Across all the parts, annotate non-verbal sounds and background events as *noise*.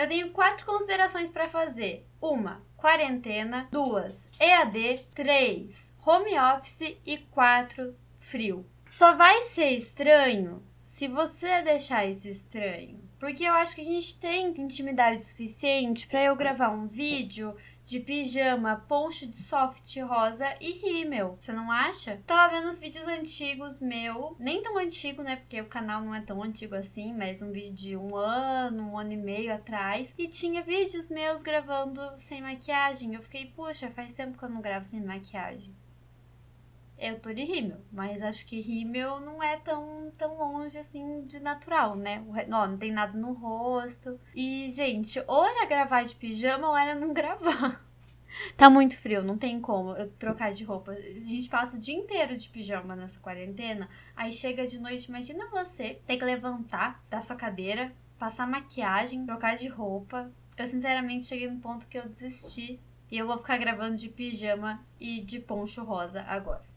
Eu tenho quatro considerações para fazer. Uma, quarentena. Duas, EAD. Três, home office. E quatro, frio. Só vai ser estranho se você deixar isso estranho. Porque eu acho que a gente tem intimidade suficiente para eu gravar um vídeo de pijama, poncho de soft rosa e rímel. Você não acha? Tava vendo os vídeos antigos meu, nem tão antigo, né? Porque o canal não é tão antigo assim, mas um vídeo de um ano, um ano e meio atrás. E tinha vídeos meus gravando sem maquiagem. Eu fiquei, poxa, faz tempo que eu não gravo sem maquiagem eu tô de rímel, mas acho que rímel não é tão, tão longe assim de natural, né? Não, não tem nada no rosto. E, gente, ou era gravar de pijama ou era não *laughs* gravar. Tá muito frio, não tem como eu trocar de roupa. A gente passa o dia inteiro de pijama nessa quarentena. Aí chega de noite, imagina você ter que levantar da sua cadeira, passar maquiagem, trocar de roupa. Eu sinceramente cheguei no ponto que eu desisti. E eu vou ficar gravando de pijama e de poncho rosa agora.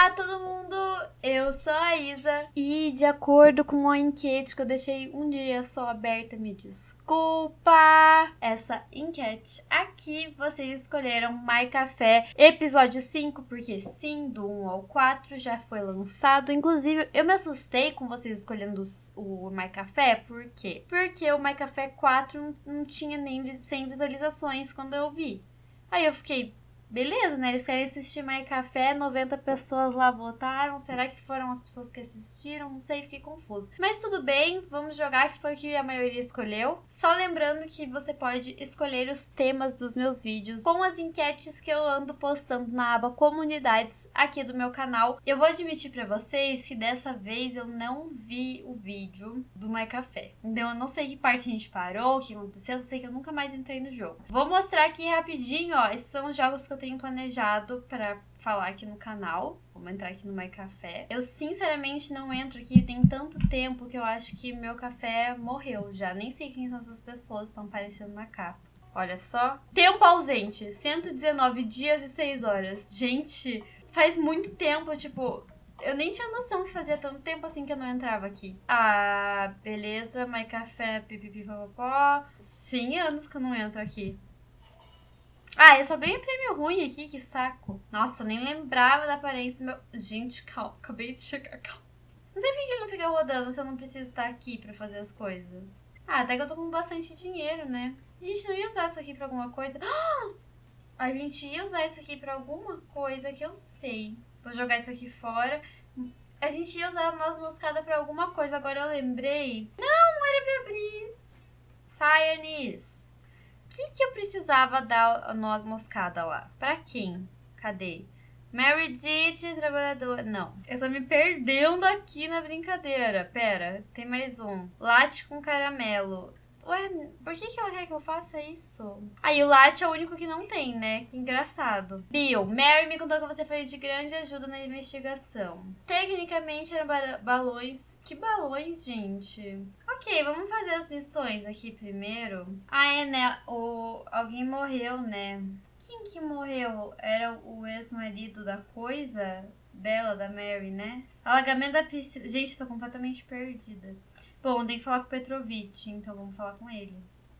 Olá, todo mundo! Eu sou a Isa e, de acordo com uma enquete que eu deixei um dia só aberta, me desculpa! Essa enquete aqui, vocês escolheram My Café episódio 5, porque sim, do 1 ao 4 já foi lançado. Inclusive, eu me assustei com vocês escolhendo o My Café, por quê? Porque o My Café 4 não, tinha nem 100 visualizações quando eu vi. Aí eu fiquei, beleza, né? Eles querem assistir My Café, 90 pessoas lá votaram. Será que foram as pessoas que assistiram? Não sei, fiquei confusa. Mas tudo bem, vamos jogar, que foi o que a maioria escolheu. Só lembrando que você pode escolher os temas dos meus vídeos com as enquetes que eu ando postando na aba comunidades aqui do meu canal. Eu vou admitir para vocês que dessa vez eu não vi o vídeo do My Café. Então eu não sei que parte a gente parou, o que aconteceu, eu sei que eu nunca mais entrei no jogo. Vou mostrar aqui rapidinho, ó, esses são os jogos que eu tenho planejado para falar aqui no canal. Vamos entrar aqui no My Café. Eu sinceramente não entro aqui, tem tanto tempo que eu acho que meu café morreu já. Nem sei quem são essas pessoas estão aparecendo na capa. Olha só. Tempo ausente, 119 dias e 6 horas. Gente, faz muito tempo, tipo, eu nem tinha noção que fazia tanto tempo assim que eu não entrava aqui. Ah, beleza, My Café, pipipipopopó. 100 anos que eu não entro aqui. Ah, eu só ganhei prêmio ruim aqui, que saco. Nossa, eu nem lembrava da aparência do meu... Gente, calma, acabei de chegar, *laughs* calma. Não sei por que ele não fica rodando se eu não preciso estar aqui pra fazer as coisas. Ah, até que eu tô com bastante dinheiro, né? A gente não ia usar isso aqui pra alguma coisa. *gasps* A gente ia usar isso aqui pra alguma coisa que eu sei. Vou jogar isso aqui fora. A gente ia usar a noz moscada pra alguma coisa, agora eu lembrei. Não, não era pra abrir isso. Sai, Anis que, que eu precisava dar noz moscada lá? Pra quem? Cadê? Mary Dite, trabalhadora. Não. Eu tô me perdendo aqui na brincadeira. Pera, tem mais um. Latte com caramelo. Ué, por que, que ela quer que eu faça isso? Aí, o latte é o único que não tem, né? Que engraçado. Bill, Mary me contou que você foi de grande ajuda na investigação. Tecnicamente, eram balões. Que balões, gente? Ok, vamos fazer as missões aqui primeiro. Ah, é, né? O... Alguém morreu, né? Quem que morreu? Era o ex-marido da coisa dela, da Mary, né? Alagamento da piscina. Gente, tô completamente perdida. Bom, tem que falar com o Petrovic, então vamos falar com ele.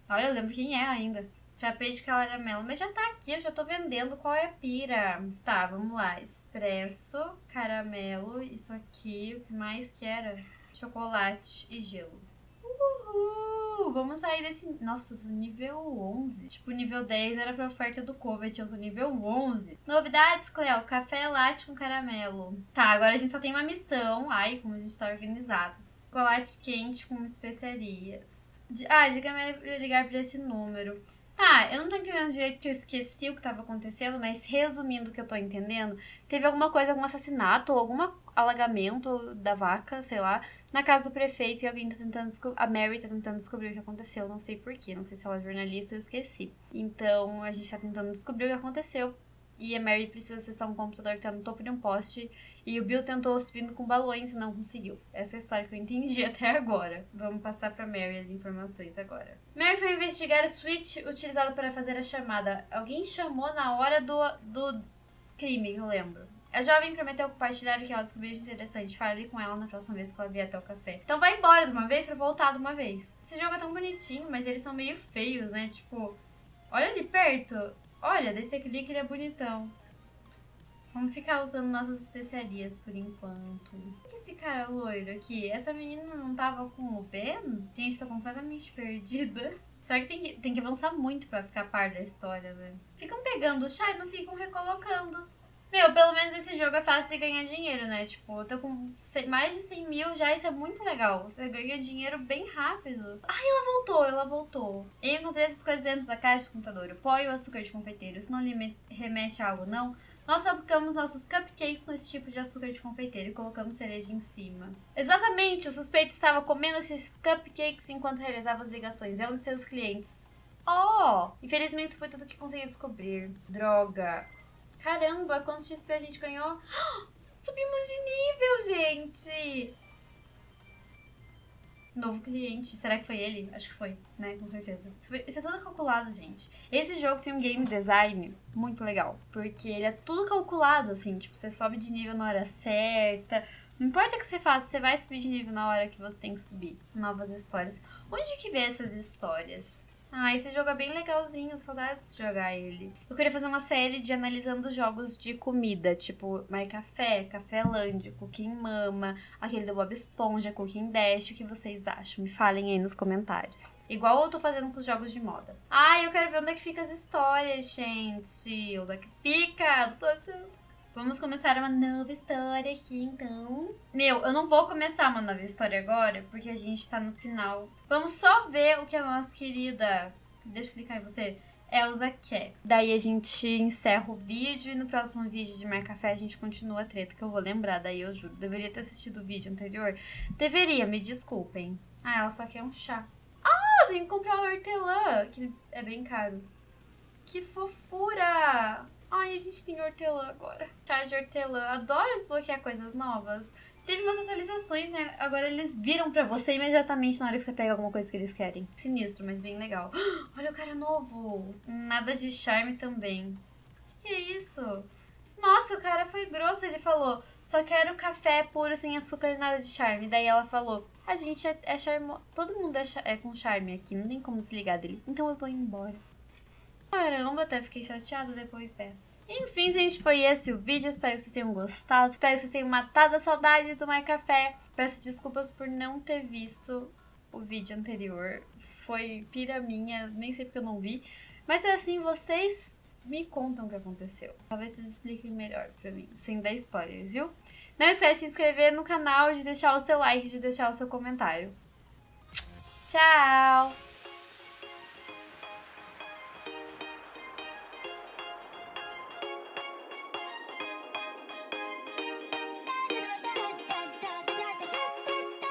Olha, eu lembro quem é ainda. Frappé de caramelo. Mas já tá aqui, eu já tô vendendo qual é a pira. Tá, vamos lá. Expresso, caramelo, isso aqui. O que mais que era? Chocolate e gelo. Uhul! Vamos sair desse... Nossa, tô nível 11. Tipo, nível 10 era pra oferta do Covet, eu tô nível 11. Novidades, Cleo. Café latte com caramelo. Tá, agora a gente só tem uma missão. Ai, como a gente tá organizado. Chocolate quente com especiarias. Ah, diga-me ligar pra esse número. Tá, eu não tô entendendo direito porque eu esqueci o que tava acontecendo, mas resumindo o que eu tô entendendo, teve alguma coisa, algum assassinato ou algum alagamento da vaca, sei lá, na casa do prefeito e alguém tá tentando A Mary tá tentando descobrir o que aconteceu, não sei porquê, não sei se ela é jornalista, eu esqueci. Então a gente tá tentando descobrir o que aconteceu e a Mary precisa acessar um computador que tá no topo de um poste e o Bill tentou subindo com balões e não conseguiu. Essa é a história que eu entendi *laughs* até agora. Vamos passar pra Mary as informações agora. Mary foi investigar o switch utilizado para fazer a chamada. Alguém chamou na hora do, do crime, eu lembro. A jovem prometeu compartilhar o que ela descobriu de interessante. Fale com ela na próxima vez que ela vier até o café. Então vai embora de uma vez pra voltar de uma vez. Esse jogo é tão bonitinho, mas eles são meio feios, né? Tipo, olha ali perto. Olha, desse aqui ele é bonitão. Vamos ficar usando nossas especiarias por enquanto. O que esse cara loiro aqui? Essa menina não tava com o Ben? Gente, tô completamente perdida. *laughs* Será que tem que, tem que avançar muito pra ficar par da história, né? Ficam pegando o chá e não ficam recolocando. Meu, pelo menos esse jogo é fácil de ganhar dinheiro, né? Tipo, eu tô com mais de 100 mil já, isso é muito legal. Você ganha dinheiro bem rápido. Ai, ela voltou, ela voltou. Eu encontrei essas coisas dentro da caixa do computador. O pó e o açúcar de confeiteiro. Isso não lhe remete a algo, não? Nós fabricamos nossos cupcakes com esse tipo de açúcar de confeiteiro e colocamos cereja em cima. Exatamente, o suspeito estava comendo esses cupcakes enquanto realizava as ligações. É um de seus clientes. Oh! Infelizmente isso foi tudo que consegui descobrir. Droga. Caramba, quantos XP a gente ganhou? *gasps* Subimos de nível, gente! Novo cliente. Será que foi ele? Acho que foi, né? Com certeza. Isso, foi, isso, é tudo calculado, gente. Esse jogo tem um game design muito legal. Porque ele é tudo calculado, assim. Tipo, você sobe de nível na hora certa. Não importa o que você faça, você vai subir de nível na hora que você tem que subir. Novas histórias. Onde que vê essas histórias? Ah, esse jogo é bem legalzinho, saudades de jogar ele. Eu queria fazer uma série de analisando jogos de comida, tipo My Café, Café Land, Cooking Mama, aquele do Bob Esponja, Cooking Dash, o que vocês acham? Me falem aí nos comentários. Igual eu tô fazendo com os jogos de moda. Ah, eu quero ver onde é que fica as histórias, gente. Onde é que fica? Tô achando. Vamos começar uma nova história aqui, então. Meu, eu não vou começar uma nova história agora, porque a gente tá no final. Vamos só ver o que a nossa querida. Deixa eu clicar em você. Elsa quer. Daí a gente encerra o vídeo e no próximo vídeo de Mar Café a gente continua a treta, que eu vou lembrar, daí eu juro. Deveria ter assistido o vídeo anterior. Deveria, me desculpem. Ah, ela só quer um chá. Ah, tem que comprar o hortelã, que é bem caro. Que fofura! Ai, a gente tem hortelã agora. Chá de hortelã. Adoro desbloquear coisas novas. Teve umas atualizações, né? Agora eles viram pra você imediatamente na hora que você pega alguma coisa que eles querem. Sinistro, mas bem legal. *gasps* Olha o cara novo. Nada de charme também. O que, que é isso? Nossa, o cara foi grosso. Ele falou, só quero café puro, sem açúcar e nada de charme. Daí ela falou, a gente é, é charmoso. Todo mundo é, é com charme aqui, não tem como se ligar dele. Então eu vou embora. Caramba, até fiquei chateada depois dessa. Enfim, gente, foi esse o vídeo. Espero que vocês tenham gostado. Espero que vocês tenham matado a saudade de tomar café. Peço desculpas por não ter visto o vídeo anterior. Foi pira minha, nem sei porque eu não vi. Mas é assim, vocês me contam o que aconteceu. Talvez vocês expliquem melhor pra mim, sem dar spoilers, viu? Não esquece de se inscrever no canal, de deixar o seu like, de deixar o seu comentário. Tchau!